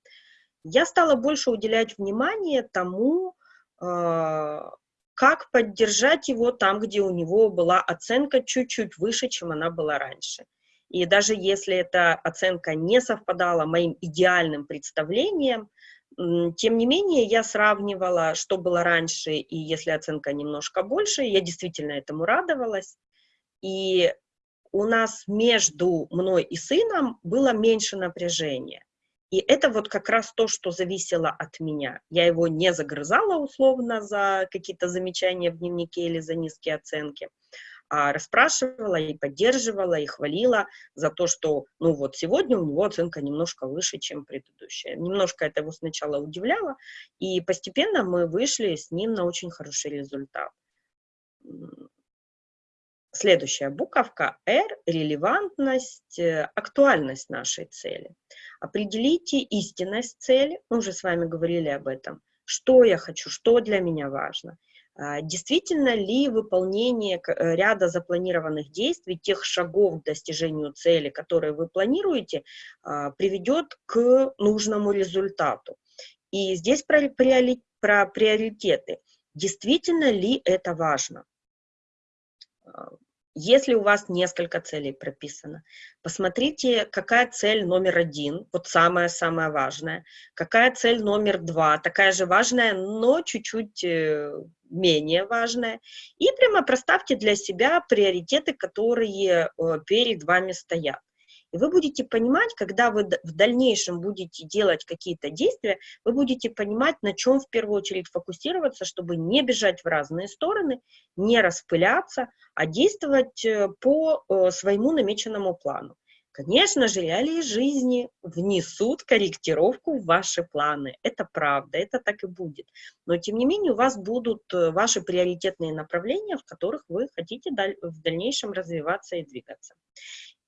я стала больше уделять внимание тому, как поддержать его там, где у него была оценка чуть-чуть выше, чем она была раньше. И даже если эта оценка не совпадала моим идеальным представлением, тем не менее, я сравнивала, что было раньше, и если оценка немножко больше, я действительно этому радовалась. И у нас между мной и сыном было меньше напряжения. И это вот как раз то, что зависело от меня. Я его не загрызала условно за какие-то замечания в дневнике или за низкие оценки, а расспрашивала и поддерживала, и хвалила за то, что, ну вот, сегодня у него оценка немножко выше, чем предыдущая. Немножко это его сначала удивляло, и постепенно мы вышли с ним на очень хороший результат. Следующая буковка R – релевантность, э, актуальность нашей цели. Определите истинность цели, мы уже с вами говорили об этом. Что я хочу, что для меня важно. А, действительно ли выполнение э, ряда запланированных действий, тех шагов к достижению цели, которые вы планируете, а, приведет к нужному результату. И здесь про, про приоритеты. Действительно ли это важно? Если у вас несколько целей прописано, посмотрите, какая цель номер один, вот самая-самая важная, какая цель номер два, такая же важная, но чуть-чуть э, менее важная, и прямо проставьте для себя приоритеты, которые э, перед вами стоят. И вы будете понимать, когда вы в дальнейшем будете делать какие-то действия, вы будете понимать, на чем в первую очередь фокусироваться, чтобы не бежать в разные стороны, не распыляться, а действовать э, по э, своему намеченному плану. Конечно же, реалии жизни внесут корректировку в ваши планы. Это правда, это так и будет. Но, тем не менее, у вас будут э, ваши приоритетные направления, в которых вы хотите в дальнейшем развиваться и двигаться.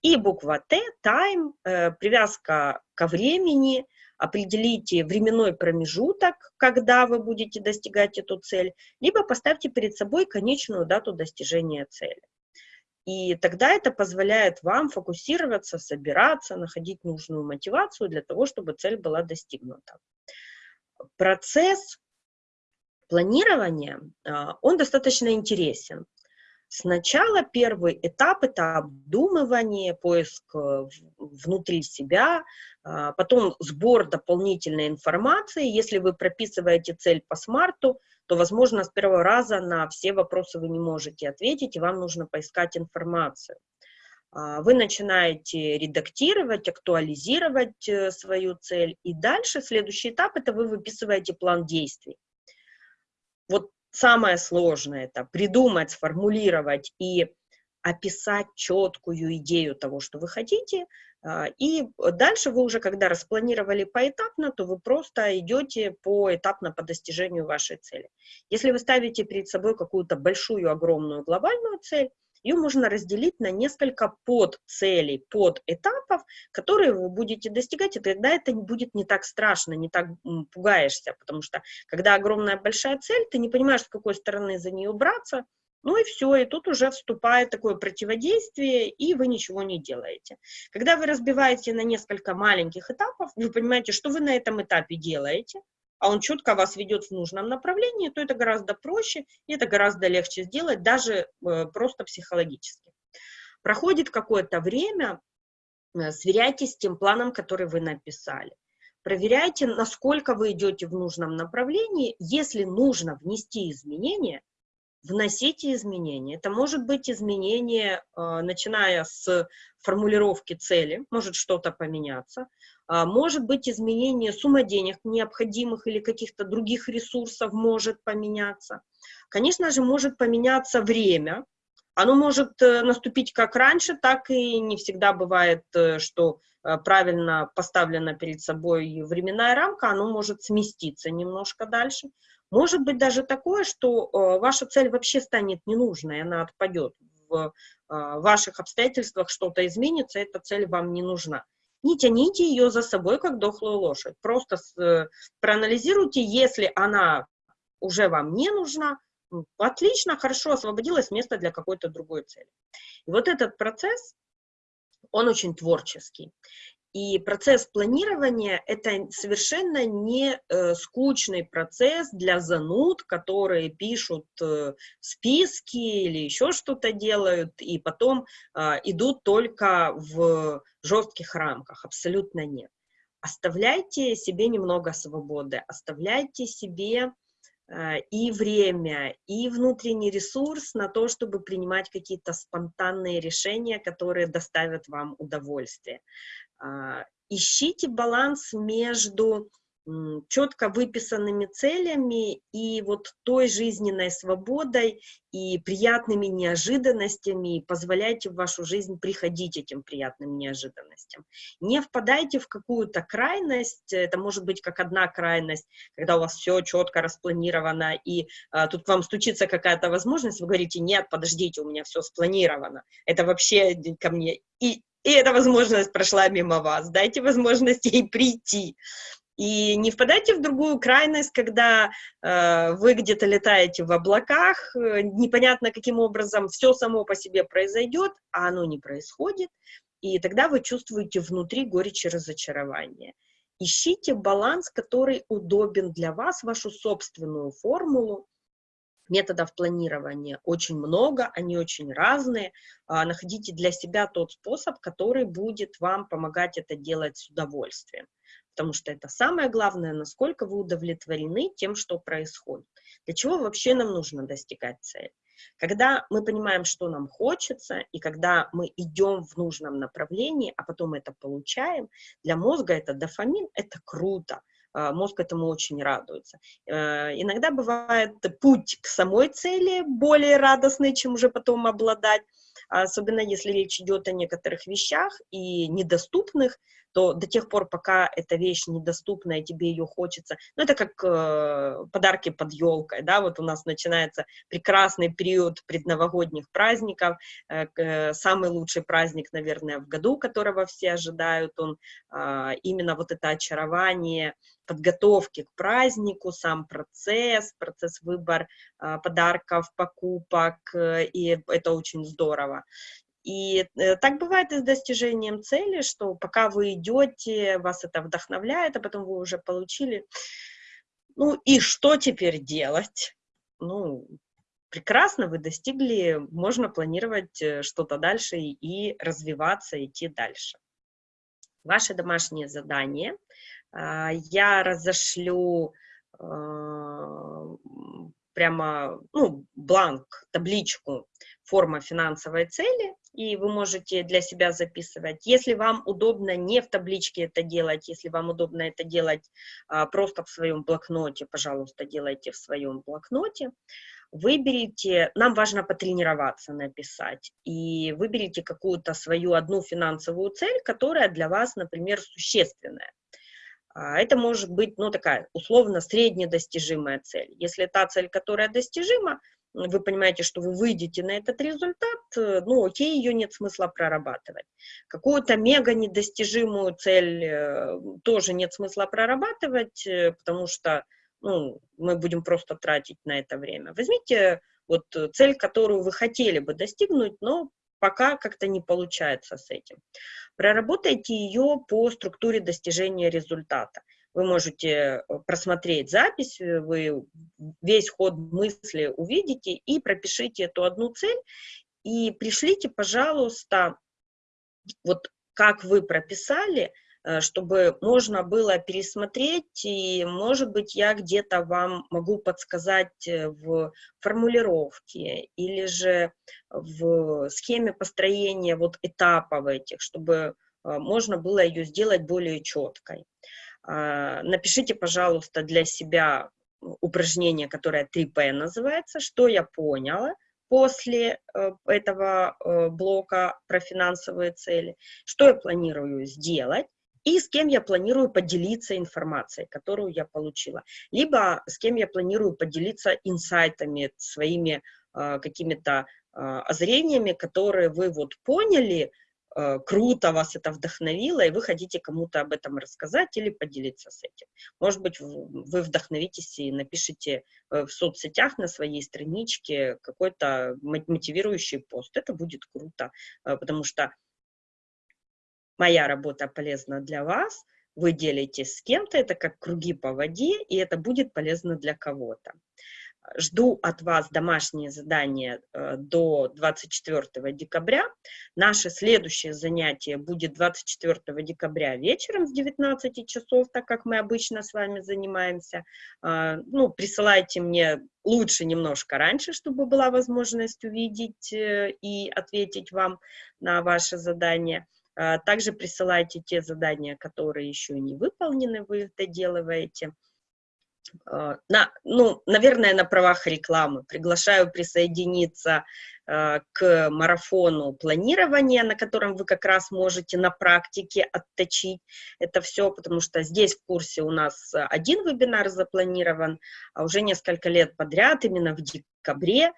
И буква Т, time, э, привязка ко времени, определите временной промежуток, когда вы будете достигать эту цель, либо поставьте перед собой конечную дату достижения цели. И тогда это позволяет вам фокусироваться, собираться, находить нужную мотивацию для того, чтобы цель была достигнута. Процесс планирования, а, он достаточно интересен. Сначала первый этап – это обдумывание, поиск э, внутри себя, а, потом сбор дополнительной информации. Если вы прописываете цель по смарту, то, возможно, с первого раза на все вопросы вы не можете ответить, и вам нужно поискать информацию. А, вы начинаете редактировать, актуализировать э, свою цель, и дальше следующий этап – это вы выписываете план действий. Самое сложное это придумать, сформулировать и описать четкую идею того, что вы хотите, а, и дальше вы уже, когда распланировали поэтапно, то вы просто идете поэтапно по достижению вашей цели. Если вы ставите перед собой какую-то большую, огромную глобальную цель, ее можно разделить на несколько подцелей, подэтапов, которые вы будете достигать, и тогда это будет не так страшно, не так пугаешься, потому что когда огромная большая цель, ты не понимаешь, с какой стороны за нее браться, ну и все, и тут уже вступает такое противодействие, и вы ничего не делаете. Когда вы разбиваете на несколько маленьких этапов, вы понимаете, что вы на этом этапе делаете, а он четко вас ведет в нужном направлении, то это гораздо проще, и это гораздо легче сделать, даже э, просто психологически. Проходит какое-то время, э, сверяйтесь с тем планом, который вы написали. Проверяйте, насколько вы идете в нужном направлении. Если нужно внести изменения, вносите изменения. Это может быть изменение, э, начиная с формулировки цели, может что-то поменяться, может быть изменение суммы денег необходимых или каких-то других ресурсов может поменяться. Конечно же, может поменяться время, оно может э, наступить как раньше, так и не всегда бывает, э, что правильно поставлена перед собой временная рамка, оно может сместиться немножко дальше. Может быть даже такое, что э, ваша цель вообще станет ненужной, она отпадет. В э, ваших обстоятельствах что-то изменится, эта цель вам не нужна. Не тяните ее за собой, как дохлую лошадь. Просто э, проанализируйте, если она уже вам не нужна, отлично, хорошо, освободилось место для какой-то другой цели. И вот этот процесс, он очень творческий. И процесс планирования – это совершенно не э, скучный процесс для зануд, которые пишут э, списки или еще что-то делают, и потом э, идут только в жестких рамках. Абсолютно нет. Оставляйте себе немного свободы, оставляйте себе э, и время, и внутренний ресурс на то, чтобы принимать какие-то спонтанные решения, которые доставят вам удовольствие. А, ищите баланс между четко выписанными целями и вот той жизненной свободой и приятными неожиданностями, и позволяйте в вашу жизнь приходить этим приятным неожиданностям. Не впадайте в какую-то крайность, это может быть как одна крайность, когда у вас все четко распланировано, и а, тут к вам стучится какая-то возможность, вы говорите, нет, подождите, у меня все спланировано, это вообще ко мне, и, и эта возможность прошла мимо вас, дайте возможность ей прийти. И не впадайте в другую крайность, когда э, вы где-то летаете в облаках, э, непонятно каким образом все само по себе произойдет, а оно не происходит, и тогда вы чувствуете внутри горечь и разочарование. Ищите баланс, который удобен для вас, вашу собственную формулу. Методов планирования очень много, они очень разные. А, находите для себя тот способ, который будет вам помогать это делать с удовольствием потому что это самое главное, насколько вы удовлетворены тем, что происходит. Для чего вообще нам нужно достигать цели? Когда мы понимаем, что нам хочется, и когда мы идем в нужном направлении, а потом это получаем, для мозга это дофамин, это круто. А, мозг этому очень радуется. Э, иногда бывает путь к самой цели более радостный, чем уже потом обладать, особенно если речь идет о некоторых вещах и недоступных, то до тех пор, пока эта вещь недоступна, и тебе ее хочется, ну, это как э, подарки под елкой, да, вот у нас начинается прекрасный период предновогодних праздников, э, э, самый лучший праздник, наверное, в году, которого все ожидают, он э, именно вот это очарование, подготовки к празднику, сам процесс, процесс выбор э, подарков, покупок, э, и это очень здорово. И э, так бывает и с достижением цели, что пока вы идете, вас это вдохновляет, а потом вы уже получили. Ну и что теперь делать? Ну, прекрасно, вы достигли, можно планировать э, что-то дальше и развиваться, идти дальше. Ваше домашнее задание а, я разошлю а, прямо, ну, бланк, табличку форма финансовой цели, и вы можете для себя записывать. Если вам удобно не в табличке это делать, если вам удобно это делать а, просто в своем блокноте, пожалуйста, делайте в своем блокноте. Выберите, нам важно потренироваться написать, и выберите какую-то свою одну финансовую цель, которая для вас, например, существенная. А, это может быть, ну, такая условно среднедостижимая цель. Если та цель, которая достижима, вы понимаете, что вы выйдете на этот результат, э, ну, окей, ее нет смысла прорабатывать. Какую-то мега недостижимую цель э, тоже нет смысла прорабатывать, э, потому что, ну, мы будем просто тратить на это время. Возьмите вот цель, которую вы хотели бы достигнуть, но пока как-то не получается с этим. Проработайте ее по структуре достижения результата. Вы можете э, просмотреть запись, э, вы весь ход мысли увидите и пропишите эту одну цель и пришлите, пожалуйста, вот как вы прописали, э, чтобы можно было пересмотреть, и, может быть, я где-то вам могу подсказать в формулировке или же в схеме построения вот этапов этих, чтобы можно было ее сделать более четкой. А, напишите, пожалуйста, для себя упражнение, которое 3П называется, что я поняла после э, этого э, блока про финансовые цели, что я планирую сделать, и с кем я планирую поделиться информацией, которую я получила, либо с кем я планирую поделиться инсайтами, своими э, какими-то озрениями, которые вы вот поняли, круто, вас это вдохновило, и вы хотите кому-то об этом рассказать или поделиться с этим. Может быть, вы вдохновитесь и напишите э, в соцсетях на своей страничке какой-то мотивирующий пост. Это будет круто, э, потому что моя работа полезна для вас, вы делитесь с кем-то, это как круги по воде, и это будет полезно для кого-то. Жду от вас домашние задания э, до 24 декабря. Наше следующее занятие будет 24 декабря вечером с 19 часов, так как мы обычно с вами занимаемся. А, ну, присылайте мне лучше немножко раньше, чтобы была возможность увидеть э, и ответить вам на ваше задание. А, также присылайте те задания, которые еще не выполнены, вы их доделываете. А, на, ну, наверное, на правах рекламы. Приглашаю присоединиться э, к марафону планирования, на котором вы как раз можете на практике отточить это все, потому что здесь в курсе у нас один вебинар запланирован, а уже несколько лет подряд, именно в декабре, э,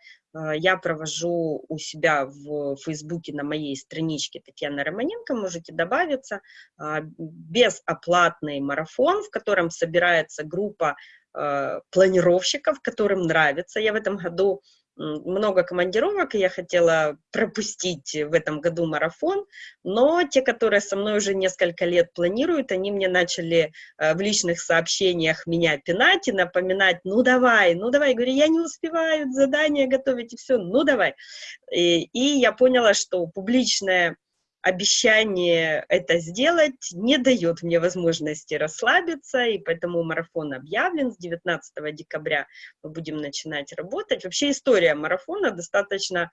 я провожу у себя в Фейсбуке на моей страничке Татьяна Романенко, можете добавиться, э, безоплатный марафон, в котором собирается группа э, планировщиков, которым нравится. Я в этом году много командировок, и я хотела пропустить в этом году марафон, но те, которые со мной уже несколько лет планируют, они мне начали э, в личных сообщениях меня пинать и напоминать, ну давай, ну давай, я говорю, я не успеваю задание готовить и все, ну давай. И, и я поняла, что публичное обещание это сделать не дает мне возможности расслабиться, и поэтому марафон объявлен с 19 декабря. Мы будем начинать работать. Вообще история марафона достаточно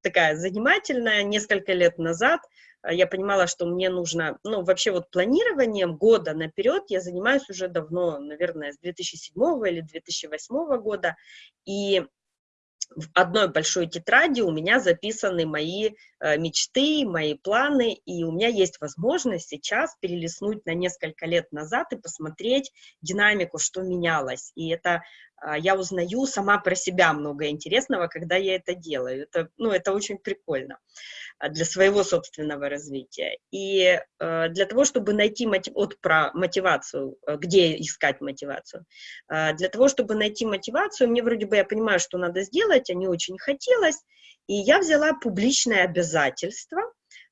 такая занимательная. Несколько лет назад э, я понимала, что мне нужно, ну, вообще вот планированием года наперед я занимаюсь уже давно, наверное, с 2007 или 2008 года, и в одной большой тетради у меня записаны мои э, мечты, мои планы, и у меня есть возможность сейчас перелистнуть на несколько лет назад и посмотреть динамику, что менялось. И это я узнаю сама про себя много интересного, когда я это делаю. Это, ну, это очень прикольно а, для своего собственного развития. И э, для того, чтобы найти мотив... вот про мотивацию, где искать мотивацию, для того, чтобы найти мотивацию, мне вроде бы я понимаю, что надо сделать, а не очень хотелось, и я взяла публичное обязательство,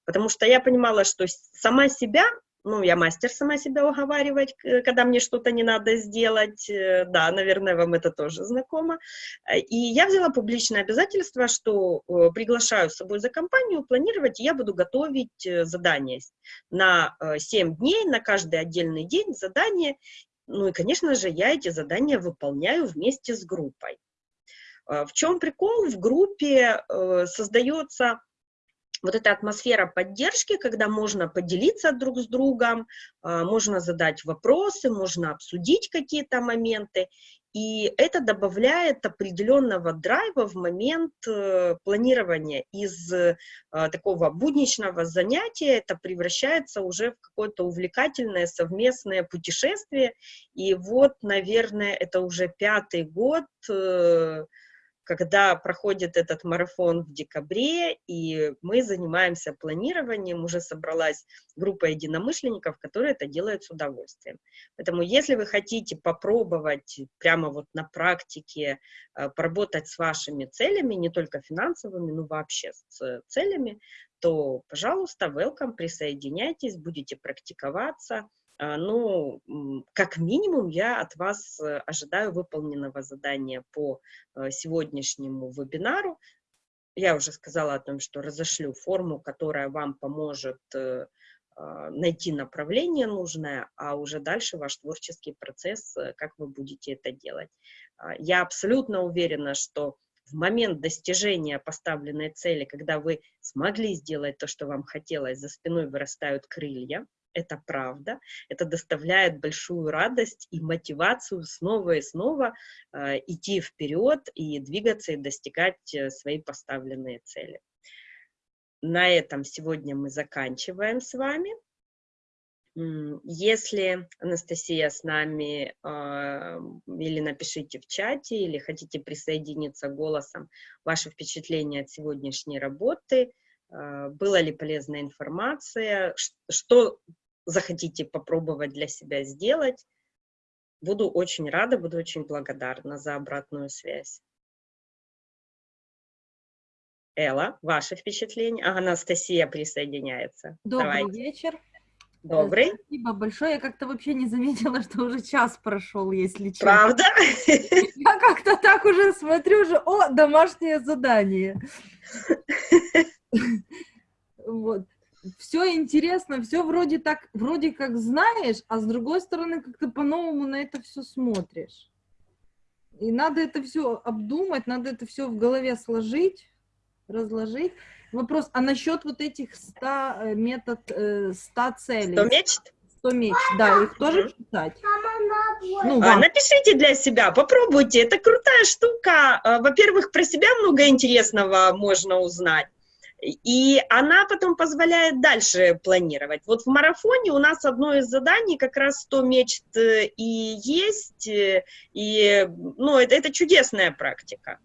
потому что я понимала, что сама себя ну, я мастер сама себя уговаривать, когда мне что-то не надо сделать, э, да, наверное, вам это тоже знакомо. Э, и я взяла публичное обязательство, что э, приглашаю с собой за компанию планировать, и я буду готовить задания на 7 дней, на каждый отдельный день задание, ну и, конечно же, я эти задания выполняю вместе с группой. В чем прикол? В группе создается вот эта атмосфера поддержки, когда можно поделиться друг с другом, а, можно задать вопросы, можно обсудить какие-то моменты, и это добавляет определенного драйва в момент э, планирования. Из э, такого будничного занятия это превращается уже в какое-то увлекательное совместное путешествие. И вот, наверное, это уже пятый год, э, когда проходит этот марафон в декабре, и мы занимаемся планированием, уже собралась группа единомышленников, которые это делают с удовольствием. Поэтому если вы хотите попробовать прямо вот на практике э, поработать с вашими целями, не только финансовыми, но вообще с целями, то, пожалуйста, welcome, присоединяйтесь, будете практиковаться, а, ну, как минимум, я от вас э, ожидаю выполненного задания по э, сегодняшнему вебинару. Я уже сказала о том, что разошлю форму, которая вам поможет э, а, найти направление нужное, а уже дальше ваш творческий процесс, как вы будете это делать. А, я абсолютно уверена, что в момент достижения поставленной цели, когда вы смогли сделать то, что вам хотелось, за спиной вырастают крылья, это правда, это доставляет большую радость и мотивацию снова и снова э, идти вперед и двигаться и достигать э, свои поставленные цели. На этом сегодня мы заканчиваем с вами. Если Анастасия с нами, э, или напишите в чате, или хотите присоединиться голосом, ваши впечатления от сегодняшней работы, э, была ли полезная информация, что захотите попробовать для себя сделать. Буду очень рада, буду очень благодарна за обратную связь. Элла, ваше впечатление? А, Анастасия присоединяется. Добрый Давайте. вечер. Добрый. Спасибо большое. Я как-то вообще не заметила, что уже час прошел, если честно. Правда? Я как-то так уже смотрю, уже, о, домашнее задание. Вот все интересно, все вроде так, вроде как знаешь, а с другой стороны как-то по-новому на это все смотришь. И надо это все обдумать, надо это все в голове сложить. Разложить. Вопрос, а насчет вот этих 100 э, метод, э, 100 целей? Кто мечт? 100 меч, да, их тоже Мгм. читать? Ну, А. Напишите для себя, попробуйте, это крутая штука. А, Во-первых, про себя много интересного можно узнать. И она потом позволяет дальше планировать. Вот в марафоне у нас одно из заданий как раз 100 мечт э, и есть, э, и ну, это, это чудесная практика.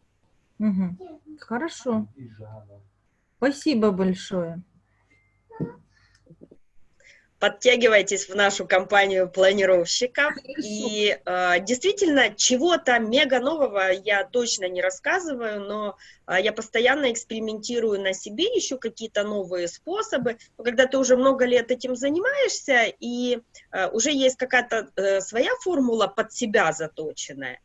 Мгм. Хорошо. Спасибо большое. Подтягивайтесь в нашу компанию планировщиков. И э, действительно, чего-то мега нового я точно не рассказываю, но э, я постоянно экспериментирую на себе, ищу какие-то новые способы. Но когда ты уже много лет этим занимаешься, и э, уже есть какая-то э, своя формула под себя заточенная,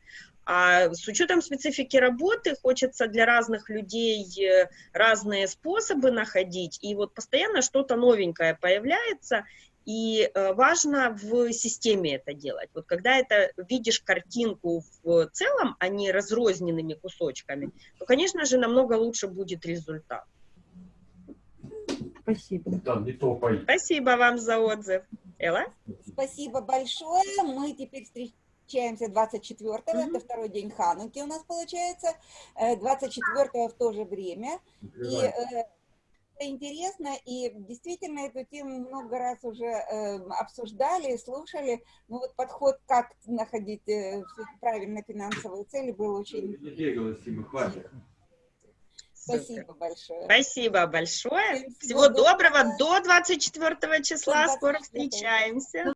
а с учетом специфики работы хочется для разных людей э, разные способы находить, и вот постоянно что-то новенькое появляется, и э, важно в системе это делать. Вот когда это видишь картинку в целом, а не разрозненными кусочками, то, конечно же, намного лучше будет результат. Спасибо. Да, не топай. Спасибо вам за отзыв. Элла? Спасибо большое. Мы теперь встречаемся 24-го, Мгм. это второй день Хануки у нас получается, Э, 24-го в то же время. И э, это интересно, и действительно эту тему много раз уже э, обсуждали, слушали. Ну вот подход, как находить э, правильно финансовые цели, был очень... Не бегала, Сима, хватит. Спасибо большое. Спасибо большое. Всего всего доброго. доброго. До 24 числа. До Скоро 24. встречаемся.